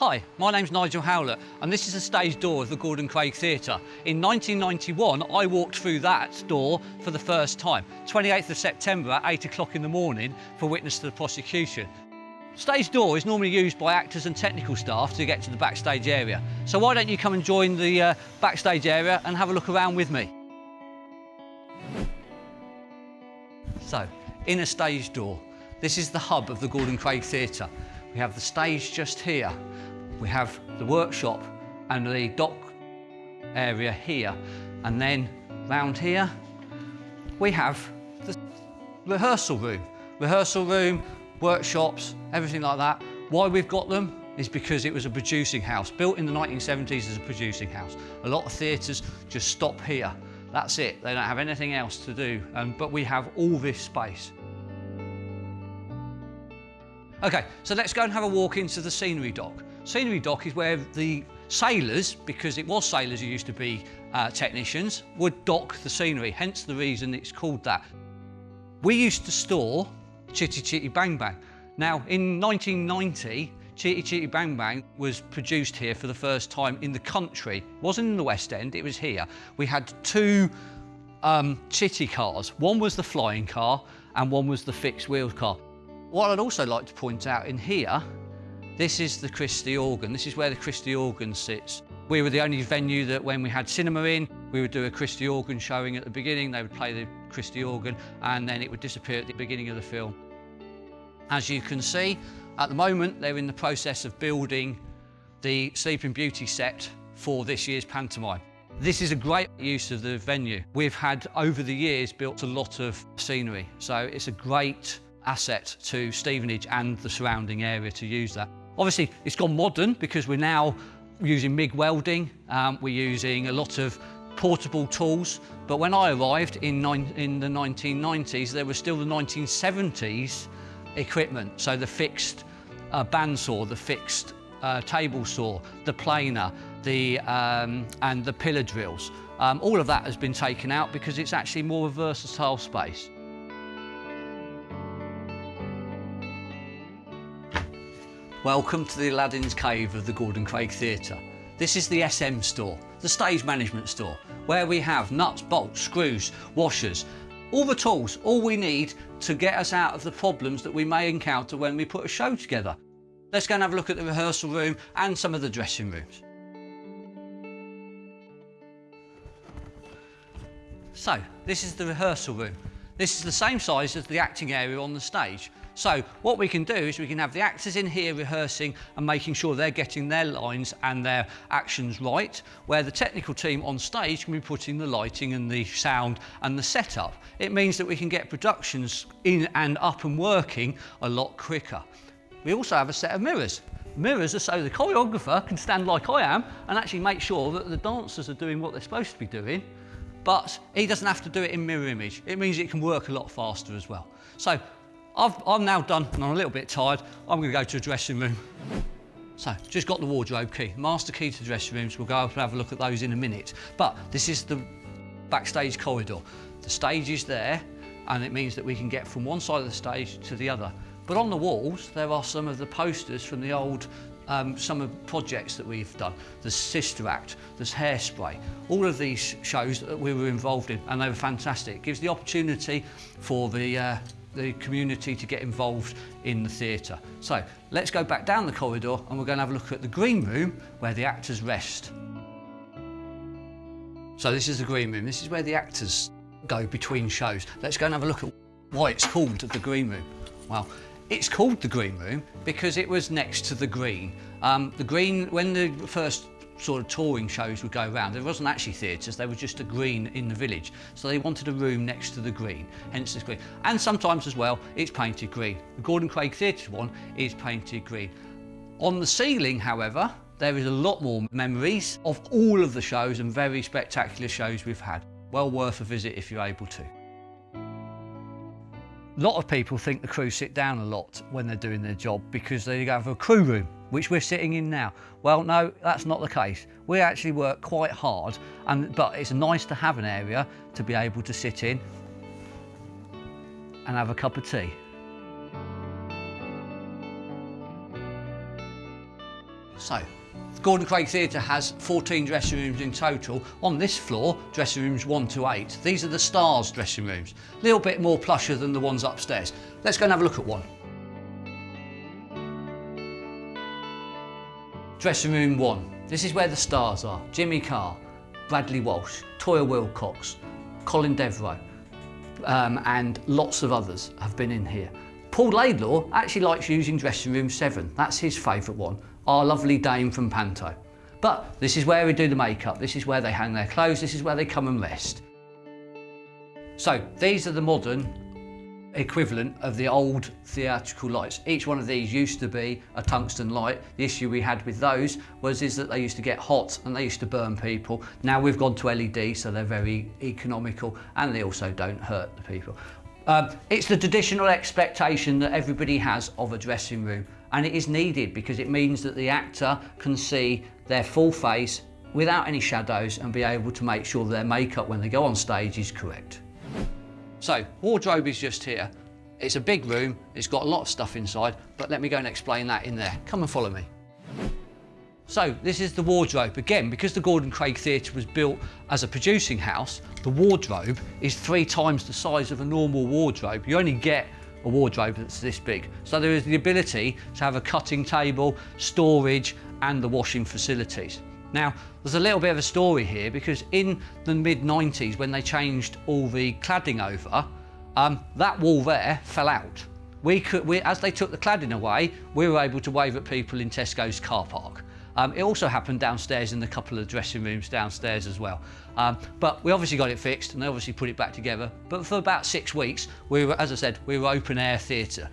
Hi, my name's Nigel Howlett and this is the stage door of the Gordon Craig Theatre. In 1991 I walked through that door for the first time, 28th of September at 8 o'clock in the morning for witness to the prosecution. Stage door is normally used by actors and technical staff to get to the backstage area. So why don't you come and join the uh, backstage area and have a look around with me. So, in a stage door. This is the hub of the Gordon Craig Theatre. We have the stage just here we have the workshop and the dock area here. And then round here, we have the rehearsal room. Rehearsal room, workshops, everything like that. Why we've got them is because it was a producing house, built in the 1970s as a producing house. A lot of theatres just stop here. That's it, they don't have anything else to do, um, but we have all this space. Okay, so let's go and have a walk into the scenery dock. Scenery dock is where the sailors, because it was sailors who used to be uh, technicians, would dock the scenery, hence the reason it's called that. We used to store Chitty Chitty Bang Bang. Now, in 1990, Chitty Chitty Bang Bang was produced here for the first time in the country. It wasn't in the West End, it was here. We had two um, Chitty cars. One was the flying car and one was the fixed wheels car. What I'd also like to point out in here this is the Christie organ. This is where the Christie organ sits. We were the only venue that when we had cinema in, we would do a Christie organ showing at the beginning. They would play the Christie organ and then it would disappear at the beginning of the film. As you can see, at the moment, they're in the process of building the Sleeping Beauty set for this year's pantomime. This is a great use of the venue. We've had, over the years, built a lot of scenery, so it's a great asset to Stevenage and the surrounding area to use that. Obviously, it's gone modern because we're now using MIG welding. Um, we're using a lot of portable tools. But when I arrived in, in the 1990s, there was still the 1970s equipment. So the fixed uh, bandsaw, the fixed uh, table saw, the planer, the, um, and the pillar drills. Um, all of that has been taken out because it's actually more of a versatile space. Welcome to the Aladdin's Cave of the Gordon Craig Theatre. This is the SM store, the stage management store, where we have nuts, bolts, screws, washers, all the tools, all we need to get us out of the problems that we may encounter when we put a show together. Let's go and have a look at the rehearsal room and some of the dressing rooms. So, this is the rehearsal room. This is the same size as the acting area on the stage. So what we can do is we can have the actors in here rehearsing and making sure they're getting their lines and their actions right, where the technical team on stage can be putting the lighting and the sound and the setup. It means that we can get productions in and up and working a lot quicker. We also have a set of mirrors. Mirrors are so the choreographer can stand like I am and actually make sure that the dancers are doing what they're supposed to be doing but he doesn't have to do it in mirror image. It means it can work a lot faster as well. So I've, I'm now done and I'm a little bit tired. I'm going to go to the dressing room. So, just got the wardrobe key. Master key to the dressing rooms. We'll go up and have a look at those in a minute. But this is the backstage corridor. The stage is there and it means that we can get from one side of the stage to the other. But on the walls, there are some of the posters from the old um, some of the projects that we've done. There's Sister Act, there's Hairspray. All of these shows that we were involved in and they were fantastic. It gives the opportunity for the uh, the community to get involved in the theatre. So let's go back down the corridor and we're going to have a look at the green room where the actors rest. So this is the green room. This is where the actors go between shows. Let's go and have a look at why it's called the green room. Well, it's called the green room because it was next to the green. Um, the green, when the first sort of touring shows would go around. There wasn't actually theatres, there was just a green in the village. So they wanted a room next to the green, hence the green. And sometimes as well, it's painted green. The Gordon Craig Theatre one is painted green. On the ceiling, however, there is a lot more memories of all of the shows and very spectacular shows we've had. Well worth a visit if you're able to. A lot of people think the crew sit down a lot when they're doing their job because they have a crew room, which we're sitting in now. Well, no, that's not the case. We actually work quite hard, and, but it's nice to have an area to be able to sit in and have a cup of tea. So, Gordon Craig Theatre has 14 dressing rooms in total. On this floor, dressing rooms 1 to 8. These are the stars dressing rooms. A little bit more plusher than the ones upstairs. Let's go and have a look at one. Dressing room 1. This is where the stars are. Jimmy Carr, Bradley Walsh, Toyah Willcox, Colin Devereux, um, and lots of others have been in here. Paul Laidlaw actually likes using dressing room 7. That's his favourite one our lovely dame from Panto. But this is where we do the makeup, this is where they hang their clothes, this is where they come and rest. So these are the modern equivalent of the old theatrical lights. Each one of these used to be a tungsten light. The issue we had with those was is that they used to get hot and they used to burn people. Now we've gone to LED, so they're very economical and they also don't hurt the people. Um, it's the traditional expectation that everybody has of a dressing room and it is needed because it means that the actor can see their full face without any shadows and be able to make sure their makeup when they go on stage is correct. So, wardrobe is just here. It's a big room, it's got a lot of stuff inside, but let me go and explain that in there. Come and follow me. So this is the wardrobe. Again, because the Gordon Craig Theatre was built as a producing house, the wardrobe is three times the size of a normal wardrobe. You only get a wardrobe that's this big. So there is the ability to have a cutting table, storage and the washing facilities. Now, there's a little bit of a story here because in the mid 90s when they changed all the cladding over, um, that wall there fell out. We could, we, as they took the cladding away, we were able to wave at people in Tesco's car park. Um, it also happened downstairs in a couple of dressing rooms downstairs as well. Um, but we obviously got it fixed and they obviously put it back together. But for about six weeks, we were, as I said, we were open air theatre.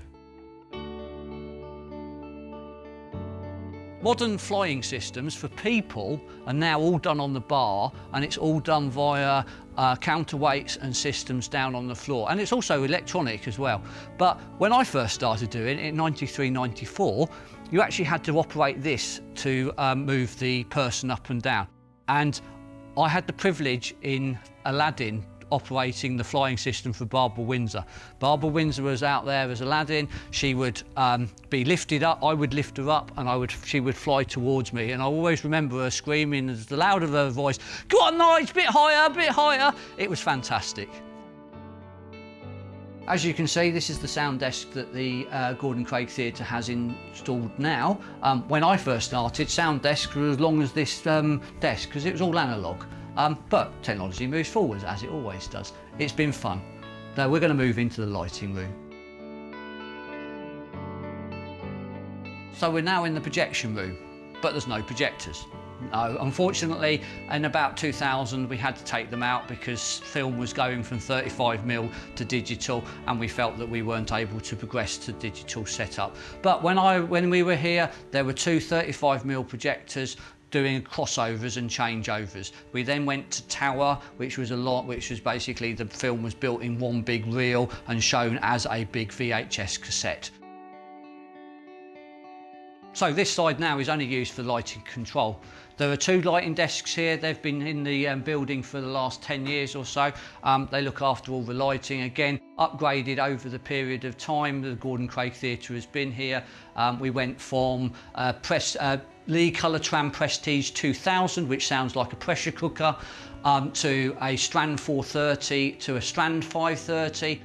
Modern flying systems for people are now all done on the bar and it's all done via uh, counterweights and systems down on the floor. And it's also electronic as well. But when I first started doing it in 93, 94, you actually had to operate this to um, move the person up and down. And I had the privilege in Aladdin operating the flying system for Barbara Windsor. Barbara Windsor was out there as Aladdin. She would um, be lifted up, I would lift her up and I would, she would fly towards me. And I always remember her screaming as the loud of her voice, go on Nige, bit higher, bit higher. It was fantastic. As you can see, this is the sound desk that the uh, Gordon Craig Theatre has installed now. Um, when I first started, sound desks were as long as this um, desk because it was all analogue. Um, but technology moves forwards, as it always does. It's been fun. Now we're going to move into the lighting room. So we're now in the projection room, but there's no projectors. No, unfortunately, in about 2000, we had to take them out because film was going from 35mm to digital and we felt that we weren't able to progress to digital setup. But when, I, when we were here, there were two 35mm projectors doing crossovers and changeovers. We then went to Tower, which was a lot, which was basically the film was built in one big reel and shown as a big VHS cassette. So this side now is only used for lighting control. There are two lighting desks here. They've been in the um, building for the last 10 years or so. Um, they look after all the lighting. Again, upgraded over the period of time the Gordon Craig Theatre has been here. Um, we went from uh, press, uh, Lee Colourtran Prestige 2000, which sounds like a pressure cooker, um, to a Strand 430 to a Strand 530.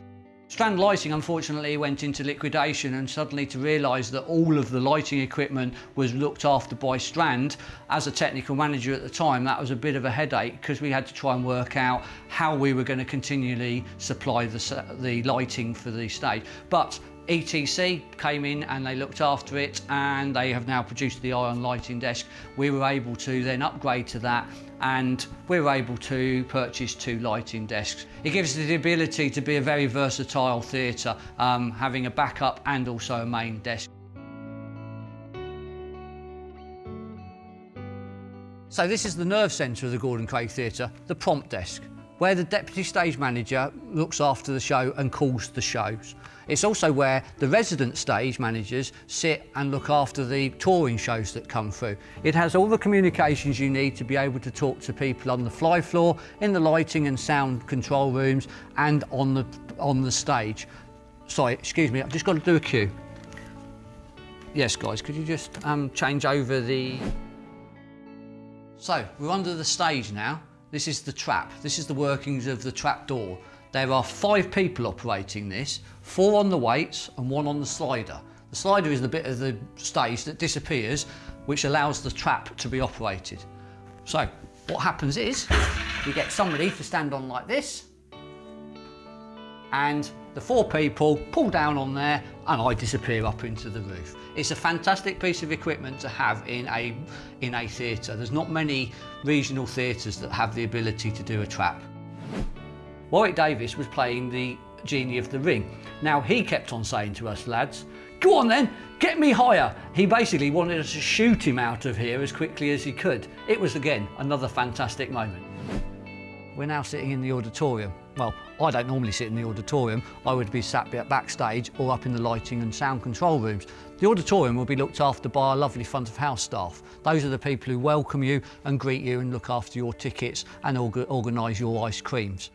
Strand Lighting unfortunately went into liquidation and suddenly to realise that all of the lighting equipment was looked after by Strand, as a technical manager at the time that was a bit of a headache because we had to try and work out how we were going to continually supply the, the lighting for the stage. But ETC came in and they looked after it and they have now produced the ion lighting desk. We were able to then upgrade to that and we were able to purchase two lighting desks. It gives us the ability to be a very versatile theatre, um, having a backup and also a main desk. So this is the nerve centre of the Gordon Craig Theatre, the prompt desk where the deputy stage manager looks after the show and calls the shows. It's also where the resident stage managers sit and look after the touring shows that come through. It has all the communications you need to be able to talk to people on the fly floor, in the lighting and sound control rooms and on the, on the stage. Sorry, excuse me, I've just got to do a cue. Yes, guys, could you just um, change over the... So, we're under the stage now. This is the trap. This is the workings of the trap door. There are five people operating this, four on the weights and one on the slider. The slider is the bit of the stage that disappears, which allows the trap to be operated. So, what happens is, we get somebody to stand on like this, and the four people pull down on there and I disappear up into the roof. It's a fantastic piece of equipment to have in a, in a theatre. There's not many regional theatres that have the ability to do a trap. Warwick Davis was playing the Genie of the Ring. Now he kept on saying to us lads, go on then, get me higher. He basically wanted us to shoot him out of here as quickly as he could. It was again, another fantastic moment. We're now sitting in the auditorium. Well, I don't normally sit in the auditorium. I would be sat backstage or up in the lighting and sound control rooms. The auditorium will be looked after by our lovely front of house staff. Those are the people who welcome you and greet you and look after your tickets and organise your ice creams.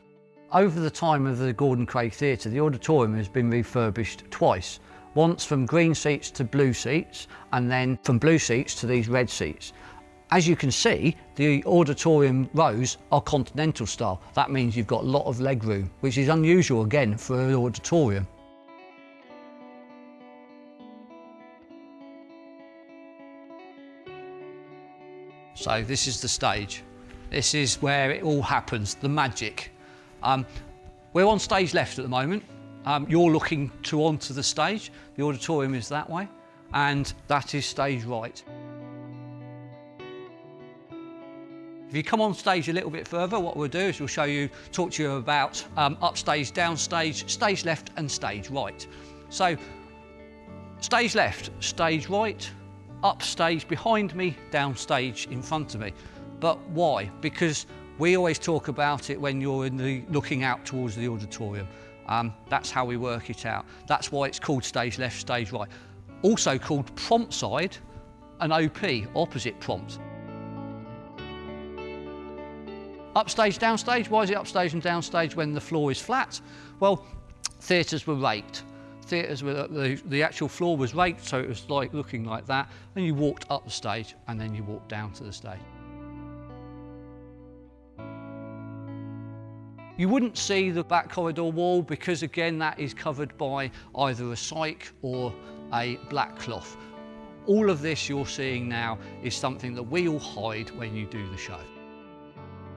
Over the time of the Gordon Craig Theatre, the auditorium has been refurbished twice. Once from green seats to blue seats, and then from blue seats to these red seats. As you can see, the auditorium rows are continental style. That means you've got a lot of leg room, which is unusual again for an auditorium. So this is the stage. This is where it all happens, the magic. Um, we're on stage left at the moment. Um, you're looking to onto the stage. The auditorium is that way, and that is stage right. If you come on stage a little bit further, what we'll do is we'll show you, talk to you about um, upstage, downstage, stage left and stage right. So stage left, stage right, upstage behind me, downstage in front of me. But why? Because we always talk about it when you're in the looking out towards the auditorium. Um, that's how we work it out. That's why it's called stage left, stage right. Also called prompt side and OP, opposite prompt. Upstage, downstage, why is it upstage and downstage when the floor is flat? Well, theatres were raked. Theatres were, the, the actual floor was raked, so it was like looking like that, and you walked up the stage and then you walked down to the stage. You wouldn't see the back corridor wall because again that is covered by either a cyc or a black cloth. All of this you're seeing now is something that we all hide when you do the show.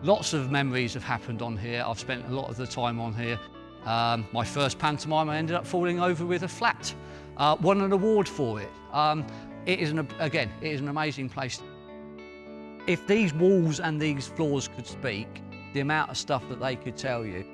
Lots of memories have happened on here. I've spent a lot of the time on here. Um, my first pantomime, I ended up falling over with a flat. Uh, won an award for it. Um, it is, an, again, it is an amazing place. If these walls and these floors could speak, the amount of stuff that they could tell you